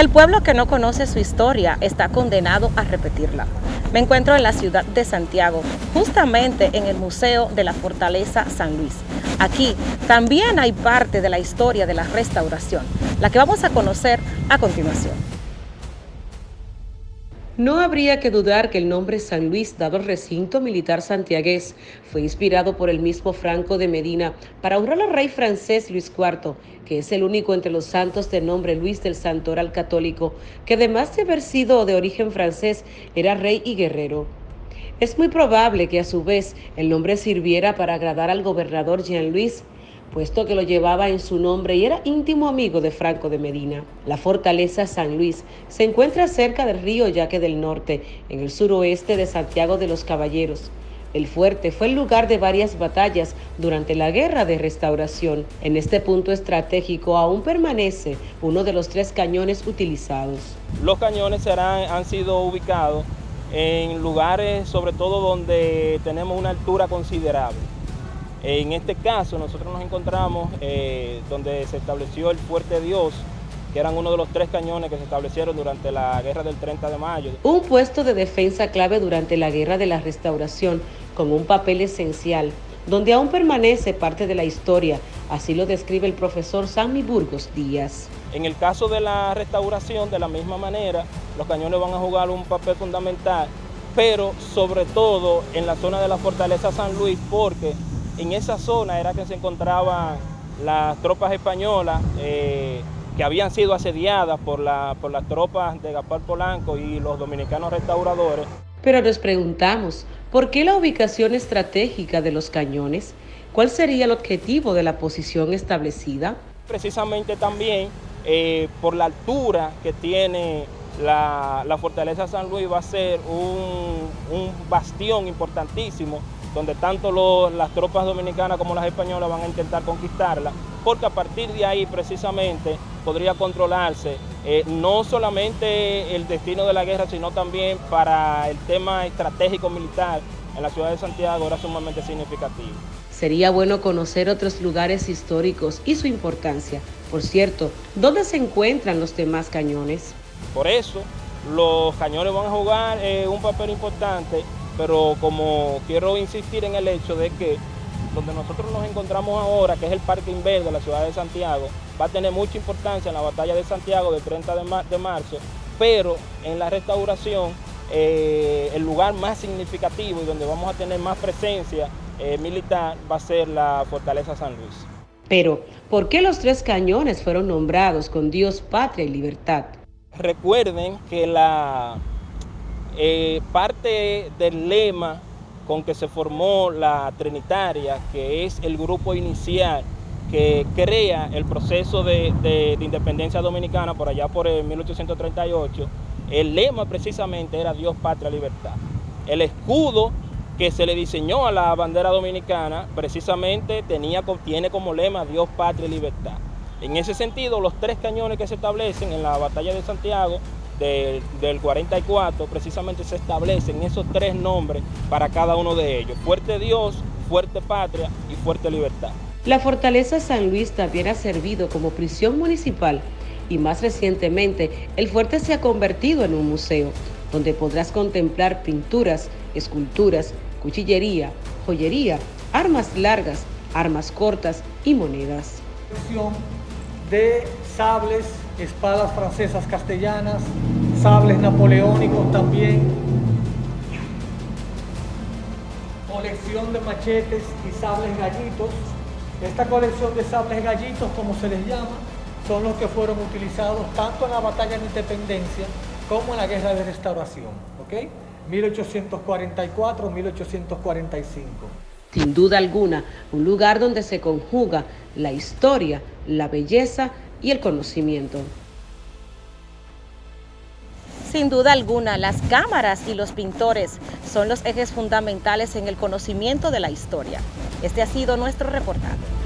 El pueblo que no conoce su historia está condenado a repetirla. Me encuentro en la ciudad de Santiago, justamente en el Museo de la Fortaleza San Luis. Aquí también hay parte de la historia de la restauración, la que vamos a conocer a continuación. No habría que dudar que el nombre San Luis, dado al recinto militar santiagués, fue inspirado por el mismo Franco de Medina para honrar al rey francés Luis IV, que es el único entre los santos de nombre Luis del Santoral Católico, que además de haber sido de origen francés, era rey y guerrero. Es muy probable que a su vez el nombre sirviera para agradar al gobernador Jean-Louis, puesto que lo llevaba en su nombre y era íntimo amigo de Franco de Medina. La fortaleza San Luis se encuentra cerca del río Yaque del Norte, en el suroeste de Santiago de los Caballeros. El fuerte fue el lugar de varias batallas durante la Guerra de Restauración. En este punto estratégico aún permanece uno de los tres cañones utilizados. Los cañones han sido ubicados en lugares sobre todo donde tenemos una altura considerable. En este caso nosotros nos encontramos eh, donde se estableció el Fuerte Dios, que eran uno de los tres cañones que se establecieron durante la guerra del 30 de mayo. Un puesto de defensa clave durante la guerra de la restauración, con un papel esencial, donde aún permanece parte de la historia, así lo describe el profesor Sammy Burgos Díaz. En el caso de la restauración, de la misma manera, los cañones van a jugar un papel fundamental, pero sobre todo en la zona de la Fortaleza San Luis, porque en esa zona era que se encontraban las tropas españolas eh, que habían sido asediadas por, por las tropas de Gaspar Polanco y los dominicanos restauradores. Pero nos preguntamos, ¿por qué la ubicación estratégica de los cañones? ¿Cuál sería el objetivo de la posición establecida? Precisamente también eh, por la altura que tiene la, fortaleza San Luis va a ser un, un bastión importantísimo donde tanto las tropas dominicanas como las españolas van a intentar conquistarla, porque a partir de ahí precisamente podría controlarse eh, no solamente el destino de la guerra, sino también para el tema estratégico militar en la ciudad de Santiago era sumamente significativo. Sería bueno conocer otros lugares históricos y su importancia. Por cierto, ¿dónde se encuentran los demás cañones? Por eso, los cañones van a jugar eh, un papel importante pero como quiero insistir en el hecho de que donde nosotros nos encontramos ahora, que es el Parque Inverde de la ciudad de Santiago, va a tener mucha importancia en la batalla de Santiago del 30 de, marzo, pero en la restauración eh, el lugar más significativo y donde vamos a tener más presencia eh, militar va a ser la Fortaleza San Luis. Pero, ¿por qué los tres cañones fueron nombrados con Dios, Patria y Libertad? Recuerden que la eh, parte del lema con que se formó la Trinitaria, que es el grupo inicial que crea el proceso de, independencia dominicana por allá por el 1838, el lema precisamente era Dios, Patria, Libertad. El escudo que se le diseñó a la bandera dominicana precisamente tenía, tiene como lema Dios, Patria Libertad. En ese sentido, los tres cañones que se establecen en la batalla de Santiago del 44 precisamente se establecen esos tres nombres para cada uno de ellos. Fuerte Dios, Fuerte Patria y Fuerte Libertad. La Fortaleza San Luis también ha servido como prisión municipal y más recientemente el fuerte se ha convertido en un museo donde podrás contemplar pinturas, esculturas, cuchillería, joyería, armas largas, armas cortas y monedas. De sables, espadas francesas castellanas, sables napoleónicos también, colección de machetes y sables gallitos. Esta colección de sables gallitos, como se les llama, son los que fueron utilizados tanto en la batalla de independencia como en la guerra de restauración, ¿ok? 1844-1845. Sin duda alguna, un lugar donde se conjuga la historia, la belleza y el conocimiento. Sin duda alguna, las cámaras y los pintores son los ejes fundamentales en el conocimiento de la historia. Este ha sido nuestro reportaje.